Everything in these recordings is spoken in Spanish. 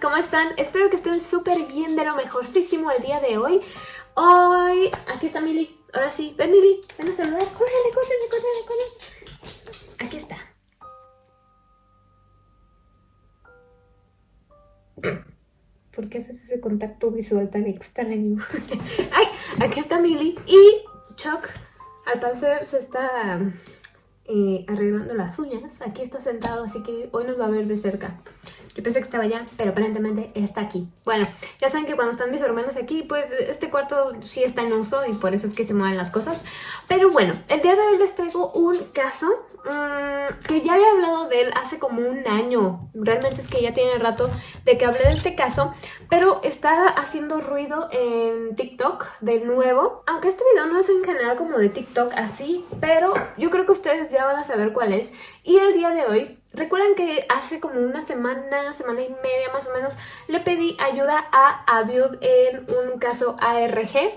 ¿cómo están? Espero que estén súper bien de lo mejorcísimo el día de hoy. Hoy... Aquí está Mili. Ahora sí. Ven, Mili. Ven a saludar. Córrele, córrele, córrele, córrele. Aquí está. ¿Por qué haces ese contacto visual tan extraño? ¡Ay! Aquí está Mili. Y Chuck, al parecer, se está eh, arreglando las uñas. Aquí está sentado, así que hoy nos va a ver de cerca. Yo pensé que estaba allá, pero aparentemente está aquí. Bueno, ya saben que cuando están mis hermanos aquí, pues este cuarto sí está en uso y por eso es que se mueven las cosas. Pero bueno, el día de hoy les traigo un caso mmm, que ya había hablado de él hace como un año. Realmente es que ya tiene rato de que hablé de este caso, pero está haciendo ruido en TikTok de nuevo. Aunque este video no es en general como de TikTok así, pero yo creo que ustedes ya van a saber cuál es. Y el día de hoy Recuerdan que hace como una semana, semana y media más o menos, le pedí ayuda a Aviud en un caso ARG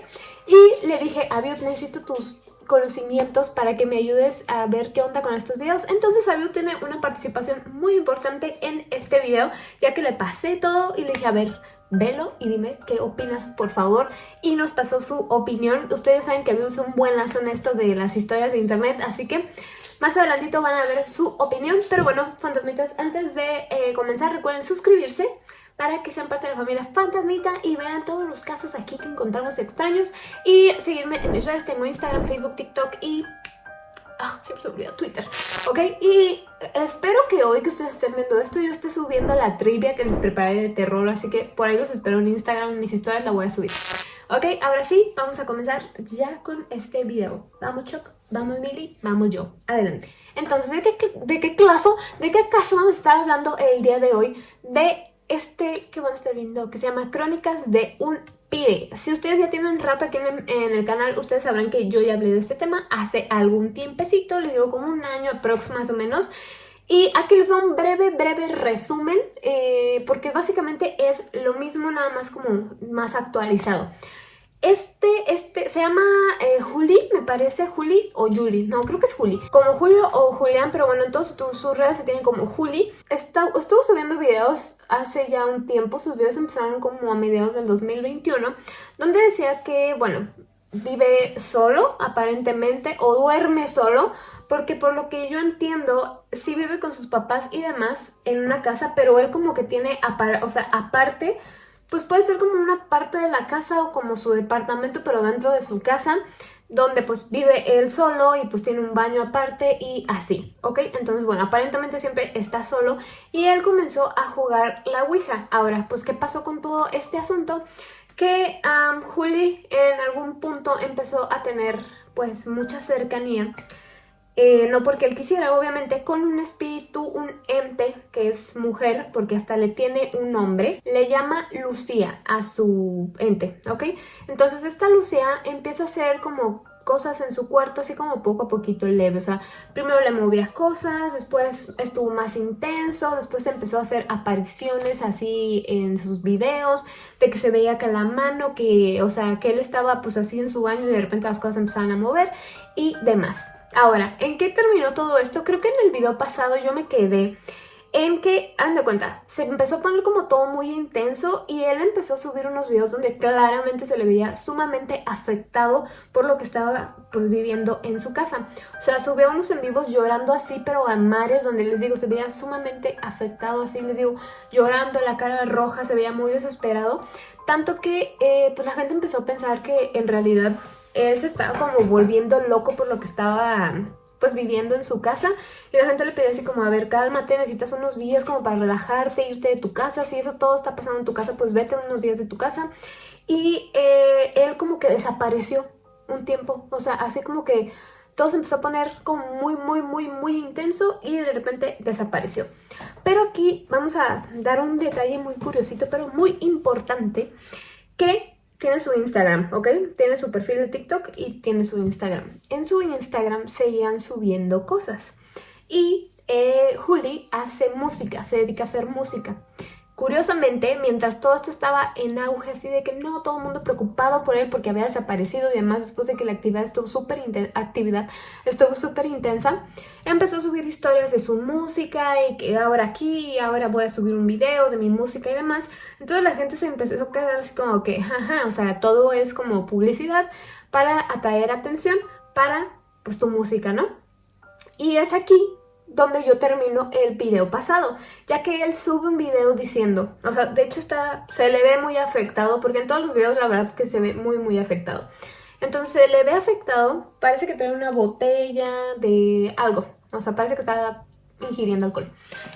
y le dije, Aviud, necesito tus conocimientos para que me ayudes a ver qué onda con estos videos. Entonces Aviud tiene una participación muy importante en este video, ya que le pasé todo y le dije, a ver, velo y dime qué opinas, por favor. Y nos pasó su opinión. Ustedes saben que Aviud es un buen lazo en esto de las historias de internet, así que más adelantito van a ver su opinión, pero bueno, fantasmitas, antes de eh, comenzar recuerden suscribirse para que sean parte de la familia Fantasmita y vean todos los casos aquí que encontramos extraños y seguirme en mis redes, tengo Instagram, Facebook, TikTok y... Ah, siempre se olvida Twitter, ¿ok? Y espero que hoy que ustedes estén viendo esto yo esté subiendo la trivia que les preparé de terror, así que por ahí los espero en Instagram, mis historias la voy a subir. Ok, ahora sí, vamos a comenzar ya con este video. Vamos, Choc. Vamos Mili, vamos yo. Adelante. Entonces, ¿de qué, ¿de qué caso, de qué caso vamos a estar hablando el día de hoy? De este que van a estar viendo, que se llama Crónicas de un pibe. Si ustedes ya tienen rato aquí en, el canal, ustedes sabrán que yo ya hablé de este tema hace algún tiempecito, les digo como un año aproximadamente más o menos. Y aquí les va un breve, breve resumen, eh, porque básicamente es lo mismo, nada más como más actualizado. Este, este, se llama eh, Juli, me parece, Juli o Juli, no, creo que es Juli. Como Julio o Julián, pero bueno, entonces sus redes se tienen como Juli. estuvo subiendo videos hace ya un tiempo, sus videos empezaron como a mediados del 2021, donde decía que, bueno, vive solo, aparentemente, o duerme solo, porque por lo que yo entiendo, sí vive con sus papás y demás en una casa, pero él como que tiene, o sea, aparte pues puede ser como una parte de la casa o como su departamento, pero dentro de su casa, donde pues vive él solo y pues tiene un baño aparte y así, ¿ok? Entonces, bueno, aparentemente siempre está solo y él comenzó a jugar la Ouija. Ahora, pues, ¿qué pasó con todo este asunto? Que um, Juli en algún punto empezó a tener pues mucha cercanía eh, no porque él quisiera, obviamente, con un espíritu, un ente que es mujer, porque hasta le tiene un nombre, le llama Lucía a su ente, ¿ok? Entonces esta Lucía empieza a hacer como cosas en su cuarto así como poco a poquito leve, o sea, primero le movía cosas, después estuvo más intenso, después empezó a hacer apariciones así en sus videos, de que se veía que la mano, que, o sea, que él estaba pues así en su baño y de repente las cosas empezaban a mover y demás. Ahora, ¿en qué terminó todo esto? Creo que en el video pasado yo me quedé en que, anda cuenta, se empezó a poner como todo muy intenso y él empezó a subir unos videos donde claramente se le veía sumamente afectado por lo que estaba pues viviendo en su casa. O sea, subió unos en vivos llorando así, pero a mares, donde les digo, se veía sumamente afectado así, les digo, llorando, la cara roja, se veía muy desesperado. Tanto que eh, pues la gente empezó a pensar que en realidad él se estaba como volviendo loco por lo que estaba pues viviendo en su casa y la gente le pedía así como, a ver, cálmate, necesitas unos días como para relajarte, irte de tu casa, si eso todo está pasando en tu casa, pues vete unos días de tu casa y eh, él como que desapareció un tiempo, o sea, así como que todo se empezó a poner como muy, muy, muy, muy intenso y de repente desapareció. Pero aquí vamos a dar un detalle muy curiosito, pero muy importante, que tiene su Instagram, ¿ok? Tiene su perfil de TikTok y tiene su Instagram. En su Instagram seguían subiendo cosas. Y eh, Juli hace música, se dedica a hacer música. Curiosamente, mientras todo esto estaba en auge, así de que no, todo el mundo preocupado por él porque había desaparecido y además después de que la actividad estuvo súper actividad estuvo súper intensa, empezó a subir historias de su música y que ahora aquí, ahora voy a subir un video de mi música y demás. Entonces la gente se empezó a quedar así como que, jaja, o sea, todo es como publicidad para atraer atención para pues tu música, ¿no? Y es aquí donde yo termino el video pasado, ya que él sube un video diciendo, o sea, de hecho está, se le ve muy afectado, porque en todos los videos la verdad que se ve muy muy afectado. Entonces se le ve afectado, parece que tiene una botella de algo, o sea, parece que está ingiriendo alcohol.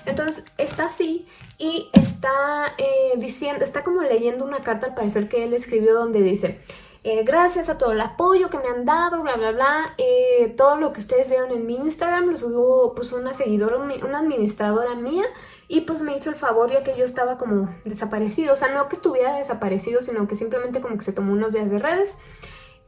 Entonces está así y está eh, diciendo, está como leyendo una carta al parecer que él escribió donde dice eh, gracias a todo el apoyo que me han dado, bla, bla, bla. Eh, todo lo que ustedes vieron en mi Instagram lo subió pues una seguidora, una administradora mía y pues me hizo el favor ya que yo estaba como desaparecido. O sea, no que estuviera desaparecido, sino que simplemente como que se tomó unos días de redes.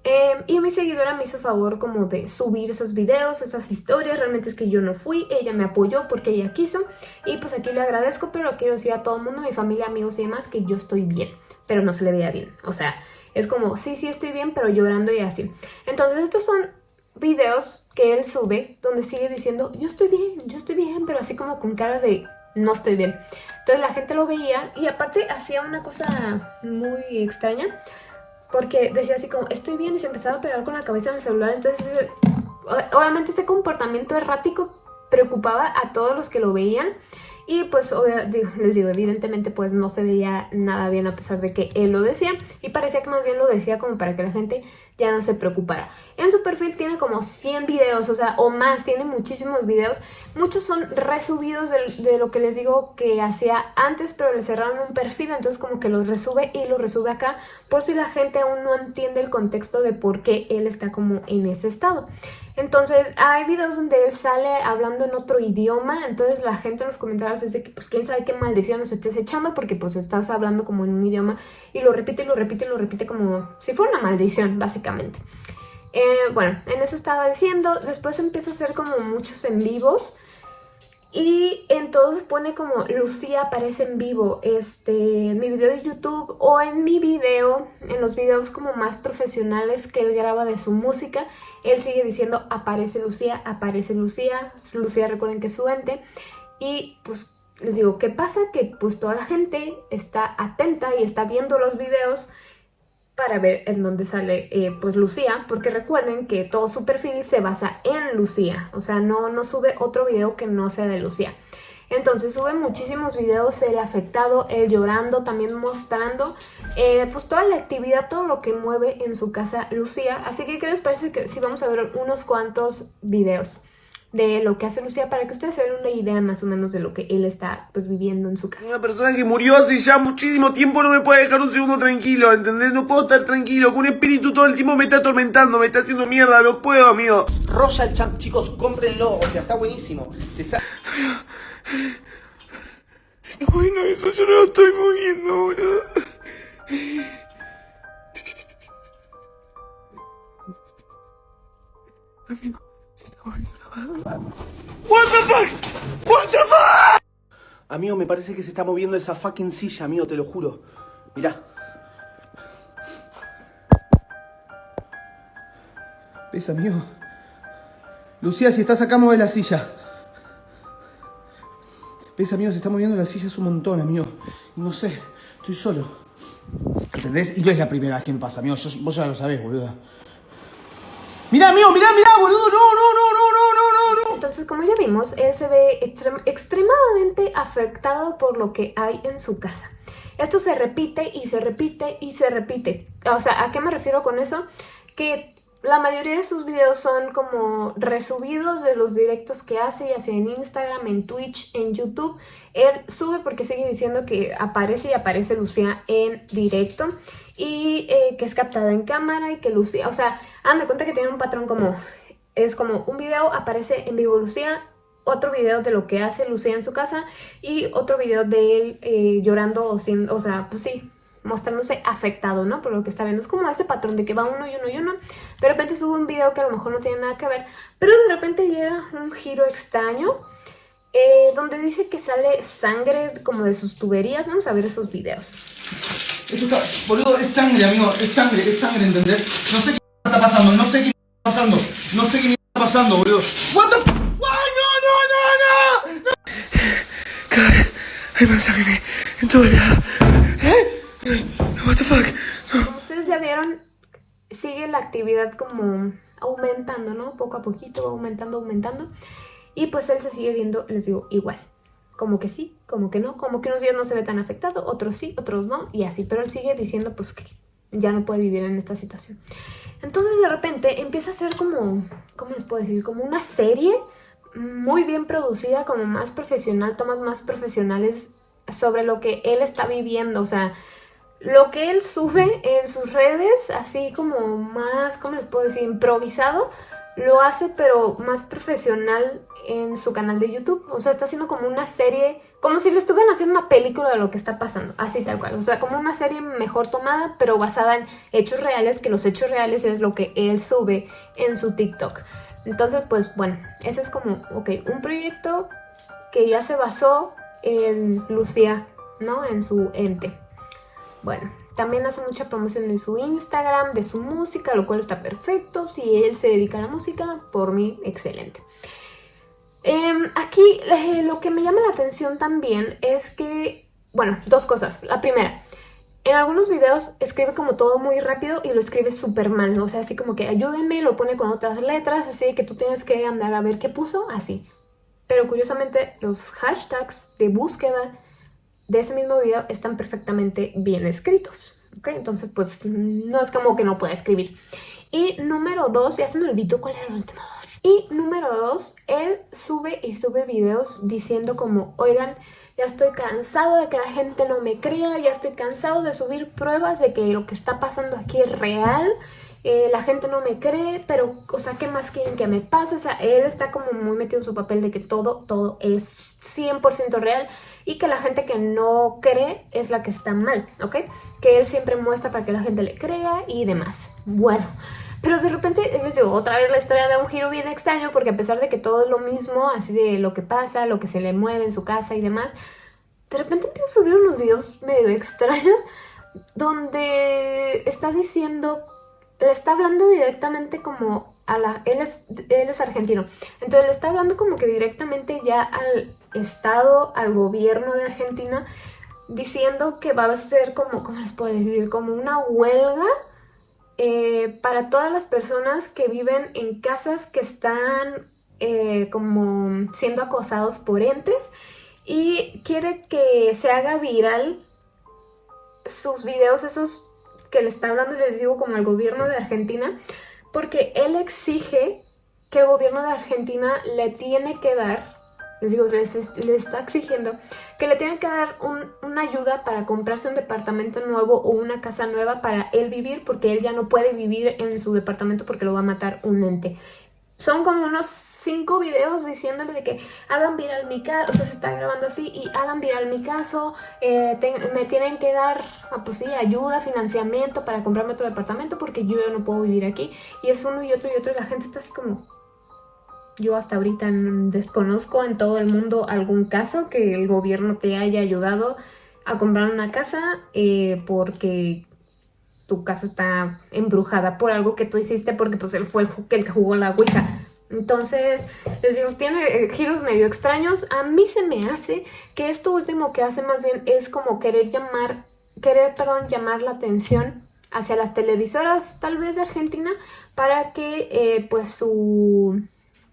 Eh, y mi seguidora me hizo el favor como de subir esos videos, esas historias, realmente es que yo no fui, ella me apoyó porque ella quiso y pues aquí le agradezco, pero quiero decir a todo el mundo, mi familia, amigos y demás, que yo estoy bien, pero no se le veía bien, o sea, es como, sí, sí estoy bien, pero llorando y así. Entonces estos son videos que él sube donde sigue diciendo, yo estoy bien, yo estoy bien, pero así como con cara de no estoy bien. Entonces la gente lo veía y aparte hacía una cosa muy extraña porque decía así como, estoy bien y se empezaba a pegar con la cabeza en el celular. Entonces obviamente ese comportamiento errático preocupaba a todos los que lo veían y pues les digo, evidentemente pues no se veía nada bien a pesar de que él lo decía y parecía que más bien lo decía como para que la gente ya no se preocupara. En su perfil tiene como 100 videos, o sea, o más, tiene muchísimos videos. Muchos son resubidos de, lo que les digo que hacía antes, pero le cerraron un perfil, entonces como que los resube y los resube acá, por si la gente aún no entiende el contexto de por qué él está como en ese estado. Entonces, hay videos donde él sale hablando en otro idioma, entonces la gente en los comentarios dice que pues quién sabe qué maldición nos estés echando porque pues estás hablando como en un idioma y lo repite y lo repite y lo repite como si fuera una maldición, básicamente. Eh, bueno, en eso estaba diciendo, después empieza a hacer como muchos en vivos y entonces pone como Lucía aparece en vivo este, en mi video de YouTube o en mi video, en los videos como más profesionales que él graba de su música, él sigue diciendo aparece Lucía, aparece Lucía, Lucía recuerden que es su ente y pues les digo, ¿qué pasa? Que pues toda la gente está atenta y está viendo los videos para ver en dónde sale eh, pues Lucía, porque recuerden que todo su perfil se basa en Lucía, o sea, no, no sube otro video que no sea de Lucía. Entonces sube muchísimos videos, el afectado, él llorando, también mostrando eh, pues toda la actividad, todo lo que mueve en su casa Lucía. Así que, ¿qué les parece que si vamos a ver unos cuantos videos? De lo que hace Lucía para que ustedes se den una idea más o menos de lo que él está pues viviendo en su casa. Una persona que murió hace ya muchísimo tiempo no me puede dejar un segundo tranquilo, ¿entendés? No puedo estar tranquilo, que un espíritu todo el tiempo me está atormentando, me está haciendo mierda, no puedo, amigo. Royal Champ, chicos, cómprenlo, o sea, está buenísimo. Bueno, eso yo no lo estoy moviendo, boludo. Amigo. What the fuck? What the fuck? Amigo, me parece que se está moviendo esa fucking silla, amigo, te lo juro. Mirá. ¿Ves, amigo? Lucía, si estás acá, mueve la silla. ¿Ves, amigo? Se está moviendo la silla es un montón, amigo. No sé, estoy solo. ¿Entendés? Y no es la primera vez que me pasa, amigo. vos ya lo sabés, boludo. Mirá, amigo, mirá, mirá, boludo. No, no. Entonces, como ya vimos, él se ve extremadamente afectado por lo que hay en su casa. Esto se repite y se repite y se repite. O sea, ¿a qué me refiero con eso? Que la mayoría de sus videos son como resubidos de los directos que hace, ya sea en Instagram, en Twitch, en YouTube. Él sube porque sigue diciendo que aparece y aparece Lucía en directo y eh, que es captada en cámara y que Lucía, o sea, han de cuenta que tiene un patrón como, es como un video aparece en vivo Lucía, otro video de lo que hace Lucía en su casa y otro video de él eh, llorando o, sin, o sea, pues sí, mostrándose afectado, ¿no? Por lo que está viendo. Es como ese patrón de que va uno y uno y uno. De repente sube un video que a lo mejor no tiene nada que ver, pero de repente llega un giro extraño eh, donde dice que sale sangre como de sus tuberías. Vamos a ver esos videos. Esto está, boludo, es sangre, amigo, es sangre, es sangre, ¿entendés? No sé qué está pasando, no sé qué pasando, no sé qué está pasando, boludo. What the ¡Ay, no, no, no, no! Cada vez hay más sangre en todo el lado. ¿Eh? What the fuck? Como ustedes ya vieron, sigue la actividad como aumentando, ¿no? Poco a poquito, va aumentando, aumentando. Y pues él se sigue viendo, les digo, igual. Como que sí, como que no, como que unos días no se ve tan afectado, otros sí, otros no, y así. Pero él sigue diciendo pues que ya no puede vivir en esta situación. Entonces de repente empieza a ser como, ¿cómo les puedo decir? Como una serie muy bien producida, como más profesional, tomas más profesionales sobre lo que él está viviendo, o sea, lo que él sube en sus redes, así como más, ¿cómo les puedo decir? Improvisado, lo hace pero más profesional en su canal de YouTube. O sea, está haciendo como una serie, como si le estuvieran haciendo una película de lo que está pasando, así tal cual. O sea, como una serie mejor tomada, pero basada en hechos reales, que los hechos reales es lo que él sube en su TikTok. Entonces, pues bueno, ese es como, ok, un proyecto que ya se basó en Lucía, ¿no? En su ente. Bueno, también hace mucha promoción en su Instagram de su música, lo cual está perfecto. Si él se dedica a la música, por mí, excelente. Em, aquí eh, lo que me llama la atención también es que, bueno, dos cosas. La primera, en algunos videos escribe como todo muy rápido y lo escribe súper mal, o sea, así como que ayúdenme, lo pone con otras letras, así que tú tienes que andar a ver qué puso, así. Pero curiosamente los hashtags de búsqueda de ese mismo video están perfectamente bien escritos. ¿Ok? Entonces, pues no es como que no pueda escribir. Y número dos, ya se me olvidó cuál era el último Y número dos, él sube y sube videos diciendo como, oigan, ya estoy cansado de que la gente no me crea, ya estoy cansado de subir pruebas de que lo que está pasando aquí es real, eh, la gente no me cree, pero, o sea, ¿qué más quieren que me pase? O sea, él está como muy metido en su papel de que todo, todo es 100% real y que la gente que no cree es la que está mal, ¿ok? Que él siempre muestra para que la gente le crea y demás. Bueno, pero de repente, les digo, otra vez la historia da un giro bien extraño porque a pesar de que todo es lo mismo, así de lo que pasa, lo que se le mueve en su casa y demás, de repente empieza a subir unos videos medio extraños donde está diciendo, le está hablando directamente como a la... Él es, él es argentino, entonces le está hablando como que directamente ya al Estado, al gobierno de Argentina, diciendo que va a ser como, ¿cómo les puedo decir? Como una huelga eh, para todas las personas que viven en casas que están eh, como siendo acosados por entes y quiere que se haga viral sus videos, esos que le está hablando, les digo, como al gobierno de Argentina, porque él exige que el gobierno de Argentina le tiene que dar les digo, les, está exigiendo que le tengan que dar una ayuda para comprarse un departamento nuevo o una casa nueva para él vivir porque él ya no puede vivir en su departamento porque lo va a matar un ente. Son como unos cinco videos diciéndole de que hagan viral mi caso, o sea, se está grabando así, y hagan viral mi caso, eh, me tienen que dar, ah, pues sí, ayuda, financiamiento para comprarme otro departamento porque yo no puedo vivir aquí. Y es uno y otro y otro y la gente está así como, yo hasta ahorita desconozco en todo el mundo algún caso que el gobierno te haya ayudado a comprar una casa eh, porque tu casa está embrujada por algo que tú hiciste porque pues él fue el, el que jugó la ouija. Entonces, les digo, tiene eh, giros medio extraños. A mí se me hace que esto último que hace más bien es como querer llamar, querer, perdón, llamar la atención hacia las televisoras tal vez de Argentina para que eh, pues su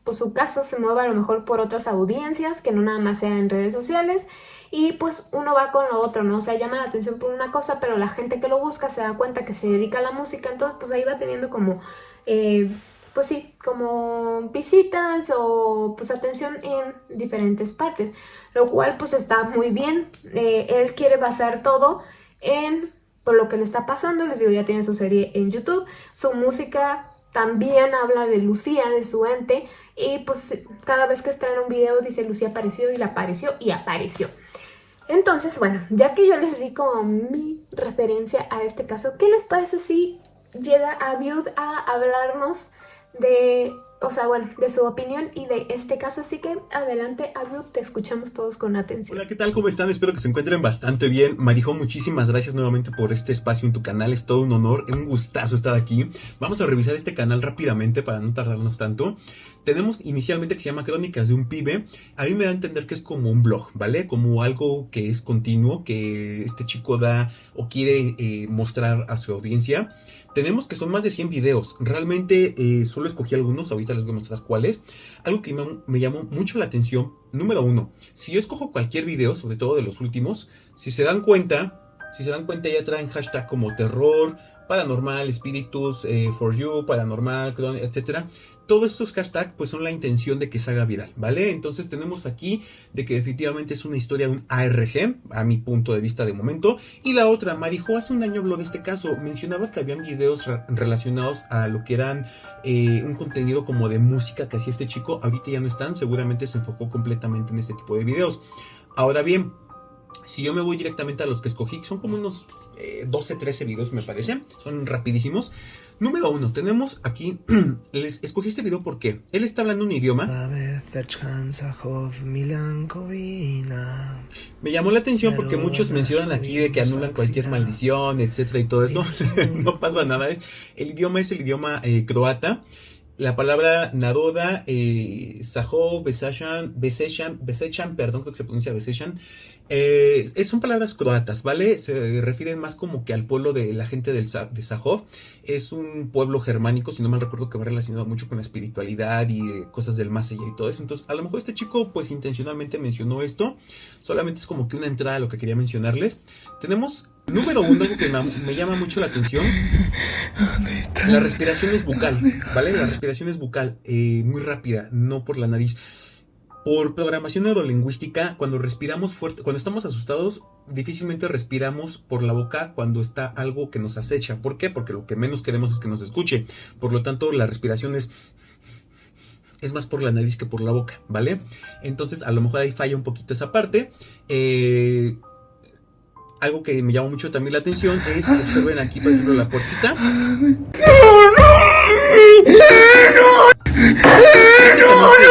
pues su caso se mueva a lo mejor por otras audiencias, que no nada más sea en redes sociales, y pues uno va con lo otro, ¿no? O sea, llama la atención por una cosa, pero la gente que lo busca se da cuenta que se dedica a la música, entonces pues ahí va teniendo como, eh, pues sí, como visitas o pues atención en diferentes partes, lo cual pues está muy bien, eh, él quiere basar todo en por lo que le está pasando, les digo, ya tiene su serie en YouTube, su música también habla de Lucía, de su ente, y pues cada vez que estrena un video dice Lucía apareció y la apareció y apareció. Entonces, bueno, ya que yo les di como mi referencia a este caso, ¿qué les parece si llega a Viud a hablarnos de o sea, bueno, de su opinión y de este caso. Así que adelante, Abu, te escuchamos todos con atención. Hola, ¿qué tal? ¿Cómo están? Espero que se encuentren bastante bien. Marijo, muchísimas gracias nuevamente por este espacio en tu canal. Es todo un honor, un gustazo estar aquí. Vamos a revisar este canal rápidamente para no tardarnos tanto. Tenemos inicialmente que se llama Crónicas de un pibe. A mí me da a entender que es como un blog, ¿vale? Como algo que es continuo, que este chico da o quiere eh, mostrar a su audiencia. Tenemos que son más de 100 videos. Realmente eh, solo escogí algunos, ahorita les voy a mostrar cuáles. Algo que me, me, llamó mucho la atención, número uno, si yo escojo cualquier video, sobre todo de los últimos, si se dan cuenta, si se dan cuenta ya traen hashtag como terror, paranormal, espíritus, eh, for you, paranormal, etcétera. Todos estos hashtags pues son la intención de que se haga viral, ¿vale? Entonces tenemos aquí de que definitivamente es una historia, un ARG, a mi punto de vista de momento. Y la otra, Marijo hace un año habló de este caso, mencionaba que habían videos re relacionados a lo que eran eh, un contenido como de música que hacía este chico, ahorita ya no están, seguramente se enfocó completamente en este tipo de videos. Ahora bien, si yo me voy directamente a los que escogí, son como unos eh, 12, 13 videos me parece, son rapidísimos. Número uno, tenemos aquí, les escogí este video porque él está hablando un idioma. Me llamó la atención porque muchos mencionan aquí de que anulan cualquier maldición, etcétera y todo eso. no pasa nada. El idioma es el idioma eh, croata. La palabra Naroda, eh, Sajo, Beseshan, Beseshan, Beseshan, perdón, creo que se pronuncia Beseshan, eh, son palabras croatas, ¿vale? Se refieren más como que al pueblo de la gente del, de Sajov. Es un pueblo germánico, si no mal recuerdo que va relacionado mucho con la espiritualidad y eh, cosas del más allá y todo eso. Entonces, a lo mejor este chico, pues intencionalmente mencionó esto. Solamente es como que una entrada a lo que quería mencionarles. Tenemos Número uno, algo que me, me, llama mucho la atención, la respiración es bucal, ¿vale? La respiración es bucal, eh, muy rápida, no por la nariz. Por programación neurolingüística, cuando respiramos fuerte, cuando estamos asustados, difícilmente respiramos por la boca cuando está algo que nos acecha. ¿Por qué? Porque lo que menos queremos es que nos escuche. Por lo tanto, la respiración es más por la nariz que por la boca, ¿vale? Entonces, a lo mejor ahí falla un poquito esa parte. Eh, algo que me llama mucho también la atención es, observen aquí, por ejemplo, la puertita.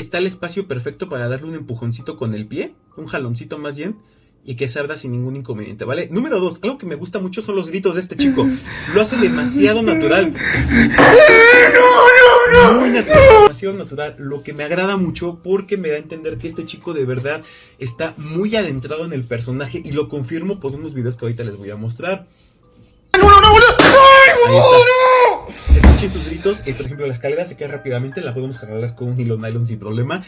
Está el espacio perfecto para darle un empujoncito con el pie, un jaloncito más bien, y que se abra sin ningún inconveniente, ¿vale? Número dos, algo que me gusta mucho son los gritos de este chico. Lo hace demasiado natural. Muy natural, demasiado natural. Lo que me agrada mucho porque me da a entender que este chico de verdad está muy adentrado en el personaje y lo confirmo por unos videos que ahorita les voy a mostrar. Ahí está. Escuchen sus gritos. Eh, por ejemplo, la escalera se cae rápidamente. La podemos jalar con un hilo nylon sin problema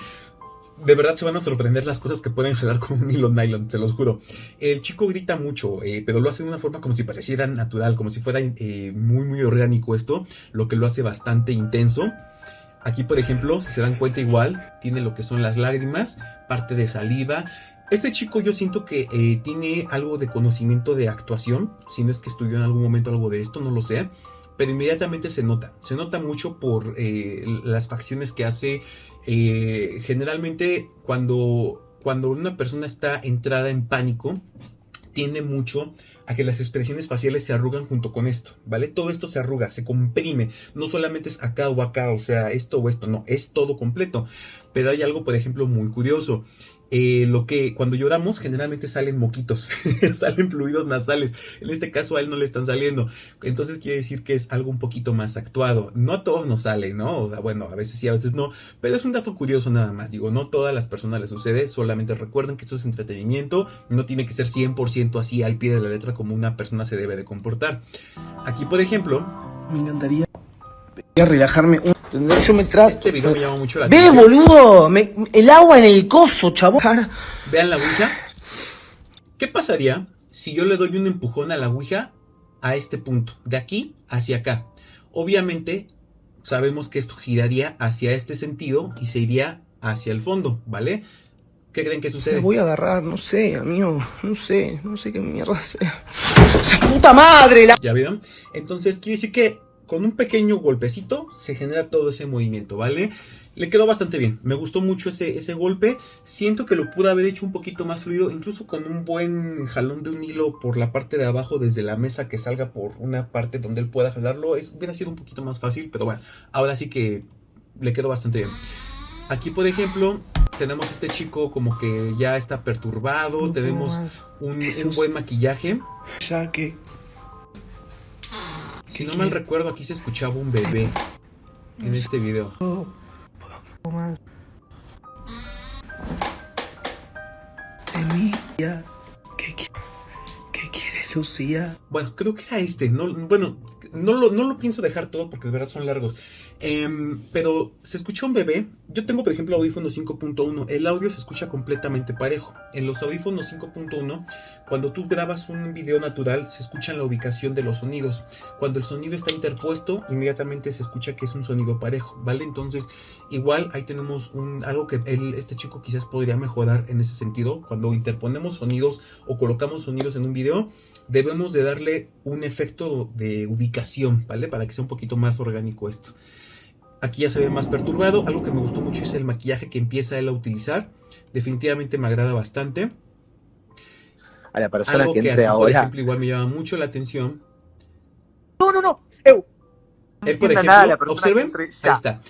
de verdad se van a sorprender las cosas que pueden jalar con un hilo nylon, se los juro. El chico grita mucho, eh, pero lo hace de una forma como si pareciera natural, como si fuera eh, muy, muy orgánico esto, lo que lo hace bastante intenso. Aquí, por ejemplo, si se dan cuenta igual, tiene lo que son las lágrimas, parte de saliva. Este chico yo siento que eh, tiene algo de conocimiento de actuación, si no es que estudió en algún momento algo de esto, no lo sé pero inmediatamente se nota. Se nota mucho por eh, las facciones que hace. Eh, generalmente cuando, cuando una persona está entrada en pánico, tiende mucho a que las expresiones faciales se arrugan junto con esto, ¿vale? Todo esto se arruga, se comprime, no solamente es acá o acá, o sea, esto o esto, no, es todo completo. Pero hay algo, por ejemplo, muy curioso. Eh, lo que cuando lloramos generalmente salen moquitos, salen fluidos nasales. En este caso a él no le están saliendo. Entonces quiere decir que es algo un poquito más actuado. No a todos nos sale, ¿no? Bueno, a veces sí, a veces no. Pero es un dato curioso nada más. Digo, no todas las personas les sucede. Solamente recuerden que esto es entretenimiento. No tiene que ser 100% así al pie de la letra como una persona se debe de comportar. Aquí, por ejemplo... Me encantaría relajarme un... Yo me trato. Este video me llama mucho la ¡Ve, boludo! Me... el agua en el coso, chavo. Vean la ouija. ¿Qué pasaría si yo le doy un empujón a la ouija a este punto? De aquí hacia acá. Obviamente, sabemos que esto giraría hacia este sentido y se iría hacia el fondo, ¿vale? ¿Qué creen que sucede? Me voy a agarrar, no sé, amigo. No sé, no sé qué mierda sea. ¡Puta madre! La... ¿Ya vieron? Entonces, quiere decir que con un pequeño golpecito se genera todo ese movimiento, ¿vale? Le quedó bastante bien, me gustó mucho ese, ese golpe, siento que lo pude haber hecho un poquito más fluido, incluso con un buen jalón de un hilo por la parte de abajo desde la mesa que salga por una parte donde él pueda jalarlo, es, hubiera sido un poquito más fácil, pero bueno, ahora sí que le quedó bastante bien. Aquí, por ejemplo, tenemos este chico como que ya está perturbado, tenemos un, un buen maquillaje. Ya que. Si no mal recuerdo, aquí se escuchaba un bebé en este video. De mí, ya. ¿Qué, qui- qué quiere Lucía? Bueno, creo que era este. No, bueno, no lo, no lo pienso dejar todo porque de verdad son largos. Em, pero se escucha un bebé. Yo tengo, por ejemplo, audífonos 5.1. El audio se escucha completamente parejo. En los audífonos 5.1, cuando tú grabas un video natural, se escucha la ubicación de los sonidos. Cuando el sonido está interpuesto, inmediatamente se escucha que es un sonido parejo, ¿vale? Entonces, igual ahí tenemos un, algo que él- este chico quizás podría mejorar en ese sentido. Cuando interponemos sonidos o colocamos sonidos en un video, debemos de darle un efecto de ubicación, ¿vale? Para que sea un poquito más orgánico esto. Aquí ya se ve más perturbado. Algo que me gustó mucho es el maquillaje que empieza él a utilizar. Definitivamente me agrada bastante. A la persona Algo que que, entre aquí, por ahora. ejemplo, igual me llama mucho la atención. No, no, no. Él, por ejemplo, nada observen, ahí está.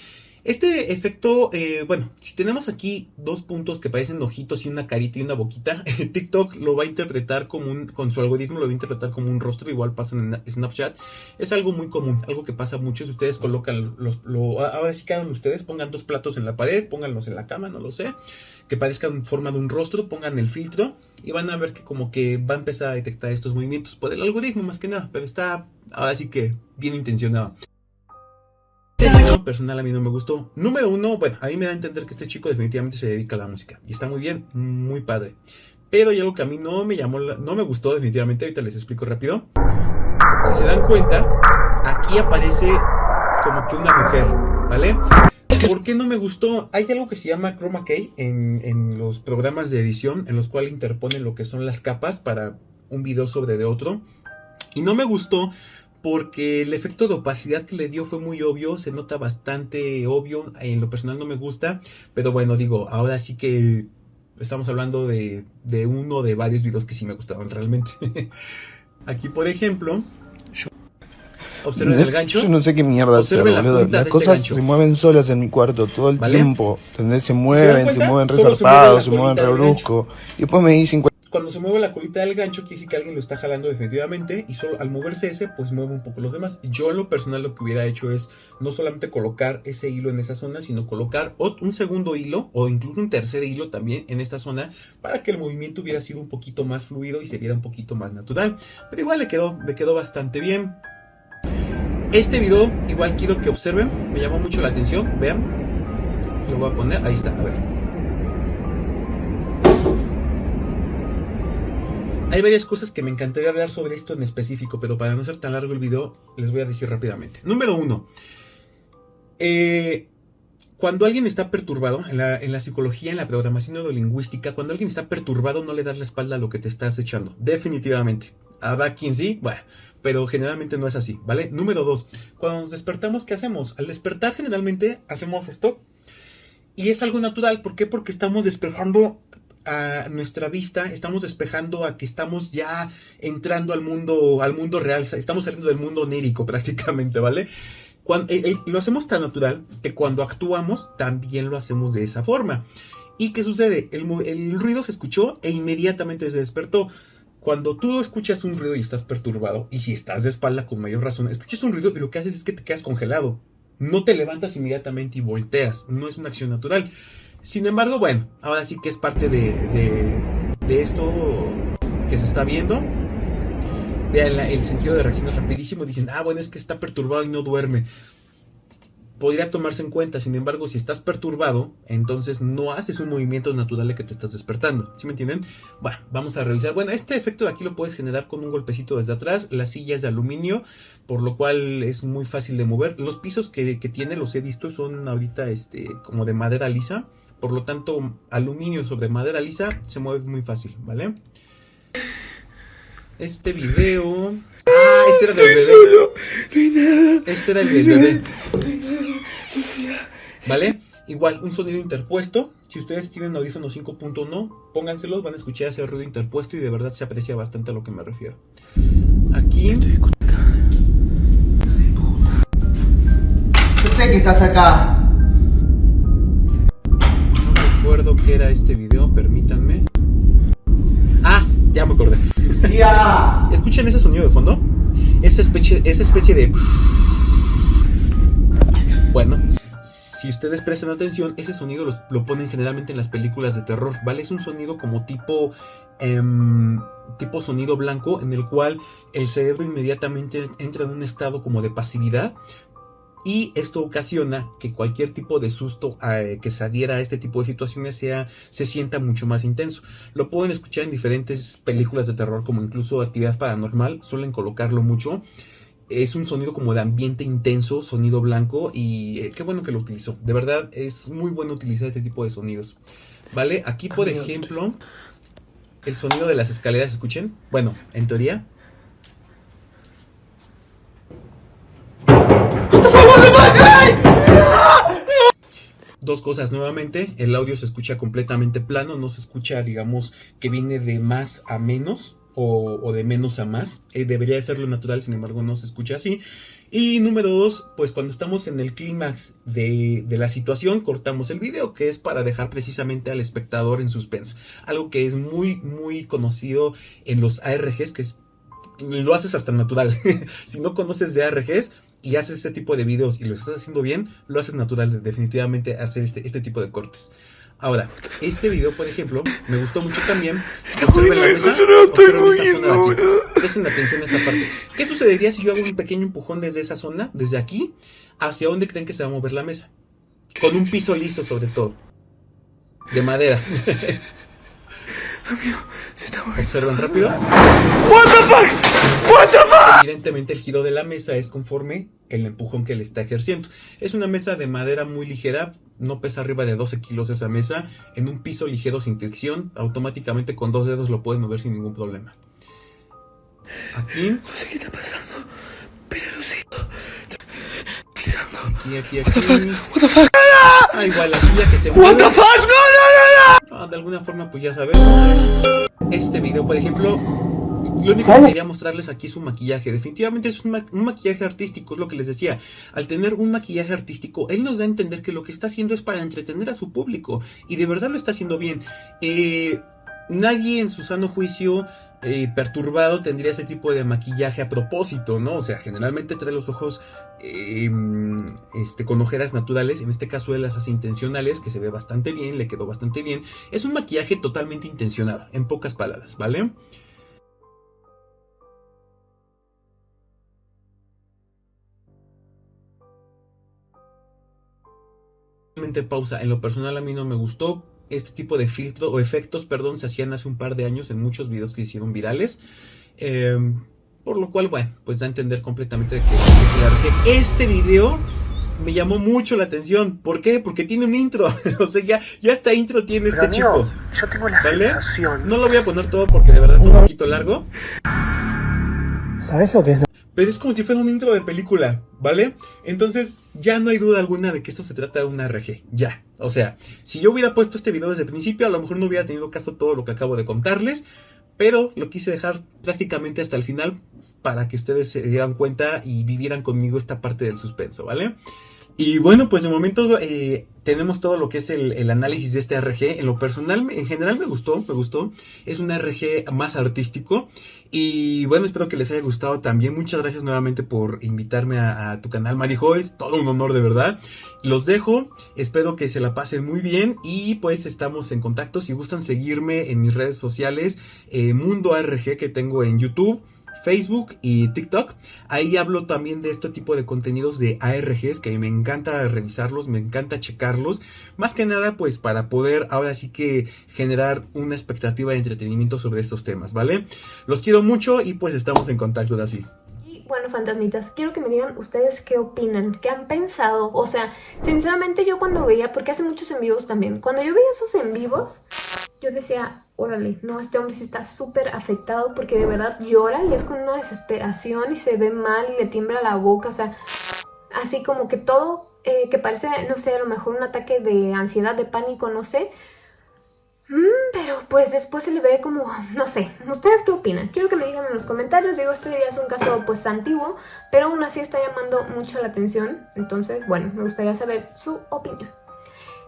Este efecto, eh, bueno, si tenemos aquí dos puntos que parecen ojitos y una carita y una boquita, TikTok lo va a interpretar como un, con su algoritmo lo va a interpretar como un rostro, igual pasa en Snapchat. Es algo muy común, algo que pasa mucho. Si ustedes colocan los, lo, ahora sí que hagan ustedes, pongan dos platos en la pared, pónganlos en la cama, no lo sé, que parezcan en forma de un rostro, pongan el filtro y van a ver que como que va a empezar a detectar estos movimientos por el algoritmo más que nada, pero está ahora sí que bien intencionado. Personal a mí no me gustó. Número uno, bueno, a mí me da a entender que este chico definitivamente se dedica a la música. Y está muy bien, muy padre. Pero hay algo que a mí no me llamó, la- no me gustó definitivamente, ahorita les explico rápido. Si se dan cuenta, aquí aparece como que una mujer, ¿vale? ¿Por qué no me gustó? Hay algo que se llama chroma key en, en los programas de edición, en los cuales interponen lo que son las capas para un video sobre de otro. Y no me gustó porque el efecto de opacidad que le dio fue muy obvio, se nota bastante obvio, en lo personal no me gusta, pero bueno, digo, ahora sí que estamos hablando de, de uno de varios videos que sí me gustaron realmente. Aquí, por ejemplo, observen el gancho. Yo no sé qué mierda hacer, la boludo. Las este cosas se mueven solas en mi cuarto todo el ¿Vale? tiempo. ¿Entendés? Se mueven, se, mueven solo se mueven colita re del brusco. Y después me dicen Cuando se mueve la colita del gancho, quiere decir que alguien lo está jalando definitivamente. Y solo al moverse ese, pues mueve un poco los demás. Yo en lo personal lo que hubiera hecho es no solamente colocar ese hilo en esa zona, sino colocar un segundo hilo o incluso un tercer hilo también en esta zona para que el movimiento hubiera sido un poquito más fluido y se viera un poquito más natural. Pero igual le quedó, me quedó bastante bien. Este video igual quiero que observen, me llamó mucho la atención, vean. Lo voy a poner, ahí está, a ver. Hay varias cosas que me encantaría hablar sobre esto en específico, pero para no ser tan largo el video, les voy a decir rápidamente. Número uno. eh, cuando alguien está perturbado, en la, en la psicología, en la programación neurolingüística, cuando alguien está perturbado no le das la espalda a lo que te estás echando. Definitivamente. Habrá quien sí, bueno, pero generalmente no es así, ¿vale? Número dos. Cuando nos despertamos, ¿qué hacemos? Al despertar generalmente hacemos esto. Y es algo natural. ¿Por qué? Porque estamos despejando a nuestra vista, estamos despejando a que estamos ya entrando al mundo, al mundo real, estamos saliendo del mundo onírico prácticamente, ¿vale? Cuando, eh, eh, lo hacemos tan natural que cuando actuamos también lo hacemos de esa forma. ¿Y qué sucede? El, el ruido se escuchó e inmediatamente se despertó. Cuando tú escuchas un ruido y estás perturbado, y si estás de espalda con mayor razón, escuchas un ruido y lo que haces es que te quedas congelado. No te levantas inmediatamente y volteas. No es una acción natural. Sin embargo, bueno, ahora sí que es parte de, de, esto que se está viendo. Vean el sentido de reacción es rapidísimo. Dicen, ah, bueno, es que está perturbado y no duerme. Podría tomarse en cuenta, sin embargo, si estás perturbado, entonces no haces un movimiento natural de que te estás despertando. ¿Sí me entienden? Bueno, vamos a revisar. Bueno, este efecto de aquí lo puedes generar con un golpecito desde atrás. La silla es de aluminio, por lo cual es muy fácil de mover. Los pisos que, que tiene, los he visto, son ahorita este, como de madera lisa. Por lo tanto, aluminio sobre madera lisa se mueve muy fácil, ¿vale? Este video. Ah, este era del bebé. Este era el del bebé. ¿Vale? Igual, un sonido interpuesto. Si ustedes tienen audífonos 5.1, pónganselos, van a escuchar ese ruido interpuesto y de verdad se aprecia bastante a lo que me refiero. Aquí. Yo sé que estás acá. Qué era este video, permítanme. Ah, ya me acordé. Escuchen ese sonido de fondo. Esa especie, esa especie de... Bueno, si ustedes prestan atención, ese sonido los- lo ponen generalmente en las películas de terror, ¿vale? Es un sonido como tipo... em, tipo sonido blanco en el cual el cerebro inmediatamente entra en un estado como de pasividad y esto ocasiona que cualquier tipo de susto eh, que se adhiera a este tipo de situaciones sea, se sienta mucho más intenso. Lo pueden escuchar en diferentes películas de terror como incluso actividad paranormal, suelen colocarlo mucho. Es un sonido como de ambiente intenso, sonido blanco y eh, qué bueno que lo utilizó. De verdad es muy bueno utilizar este tipo de sonidos. ¿Vale? Aquí por ejemplo, el sonido de las escaleras, escuchen. Bueno, en teoría. Dos cosas nuevamente, el audio se escucha completamente plano, no se escucha, digamos, que viene de más a menos o, de menos a más. Eh, debería de ser lo natural, sin embargo, no se escucha así. Y número dos, pues cuando estamos en el clímax de, de la situación, cortamos el video, que es para dejar precisamente al espectador en suspenso. Algo que es muy, muy conocido en los ARGs, que es, lo haces hasta natural. si no conoces de ARGs, y haces este tipo de videos y lo estás haciendo bien, lo haces natural, definitivamente hacer este, este tipo de cortes. Ahora, este video, por ejemplo, me gustó mucho también. Observen la mesa, esta zona de aquí. Presten atención a esta parte. ¿Qué sucedería si yo hago un pequeño empujón desde esa zona, desde aquí, hacia dónde creen que se va a mover la mesa? Con un piso liso sobre todo. De madera. Se está moviendo. Observen rápido. What the fuck? What the fuck? Evidentemente el giro de la mesa es conforme el empujón que le está ejerciendo. Es una mesa de madera muy ligera, no pesa arriba de 12 kilos esa mesa, en un piso ligero sin fricción, automáticamente con dos dedos lo pueden mover sin ningún problema. Aquí, No sé qué está pasando, pero Lucía. Girando. aquí, aquí, What the fuck? aquí. What the fuck? Ah, igual la silla que se What mueve. the fuck? No, no, no, no. Ah, de alguna forma, pues ya sabemos. Este video, por ejemplo, lo único que quería mostrarles aquí es un maquillaje. Definitivamente es un, ma- un maquillaje artístico, es lo que les decía. Al tener un maquillaje artístico, él nos da a entender que lo que está haciendo es para entretener a su público. Y de verdad lo está haciendo bien. Eh, nadie en su sano juicio eh, perturbado tendría ese tipo de maquillaje a propósito, ¿no? O sea, generalmente trae los ojos eh, este, con ojeras naturales, en este caso él las hace intencionales, que se ve bastante bien, le quedó bastante bien. Es un maquillaje totalmente intencionado, en pocas palabras, ¿vale? Pausa, en lo personal a mí no me gustó. Este tipo de filtro o efectos, perdón, se hacían hace un par de años en muchos videos que se hicieron virales. Eh, por lo cual, bueno, pues da a entender completamente de que, que se la rejé. Este video me llamó mucho la atención. ¿Por qué? Porque tiene un intro. o sea, ya, ya hasta intro tiene este chico. yo tengo la ¿Vale? sensación. No lo voy a poner todo porque de verdad está un poquito largo. ¿Sabes lo que es? Pero es como si fuera un intro de película, ¿vale? Entonces ya no hay duda alguna de que esto se trata de una RG, ya. O sea, si yo hubiera puesto este video desde el principio, a lo mejor no hubiera tenido caso todo lo que acabo de contarles, pero lo quise dejar prácticamente hasta el final para que ustedes se dieran cuenta y vivieran conmigo esta parte del suspenso, ¿vale? Y bueno, pues de momento eh, tenemos todo lo que es el, análisis de este RG. En lo personal, en general me gustó, me gustó. Es un RG más artístico. Y bueno, espero que les haya gustado también. Muchas gracias nuevamente por invitarme a, tu canal, Marijo. Es todo un honor de verdad. Los dejo. Espero que se la pasen muy bien. Y pues estamos en contacto. Si gustan seguirme en mis redes sociales, eh, Mundo ARG que tengo en YouTube. Facebook y TikTok. Ahí hablo también de este tipo de contenidos de ARGs que me encanta revisarlos, me encanta checarlos. Más que nada, pues para poder ahora sí que generar una expectativa de entretenimiento sobre estos temas, ¿vale? Los quiero mucho y pues estamos en contacto ahora sí. Bueno, fantasmitas, quiero que me digan ustedes qué opinan, qué han pensado. O sea, sinceramente yo cuando veía, porque hace muchos en vivos también, cuando yo veía esos en vivos, yo decía, órale, no, este hombre sí está súper afectado porque de verdad llora y es con una desesperación y se ve mal y le tiembla la boca, o sea, así como que todo, eh, que parece, no sé, a lo mejor un ataque de ansiedad, de pánico, no sé. Mm, pero pues después se le ve como, no sé, ¿ustedes qué opinan? Quiero que me digan en los comentarios, digo, este ya es un caso pues antiguo, pero aún así está llamando mucho la atención, entonces, bueno, me gustaría saber su opinión.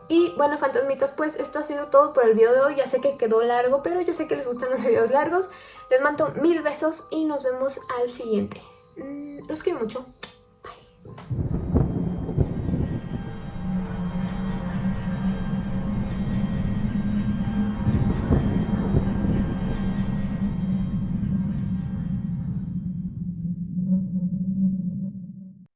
Y bueno, fantasmitas, pues esto ha sido todo por el video de hoy. Ya sé que quedó largo, pero yo sé que les gustan los videos largos. Les mando mil besos y nos vemos al siguiente. Mm, Los quiero mucho.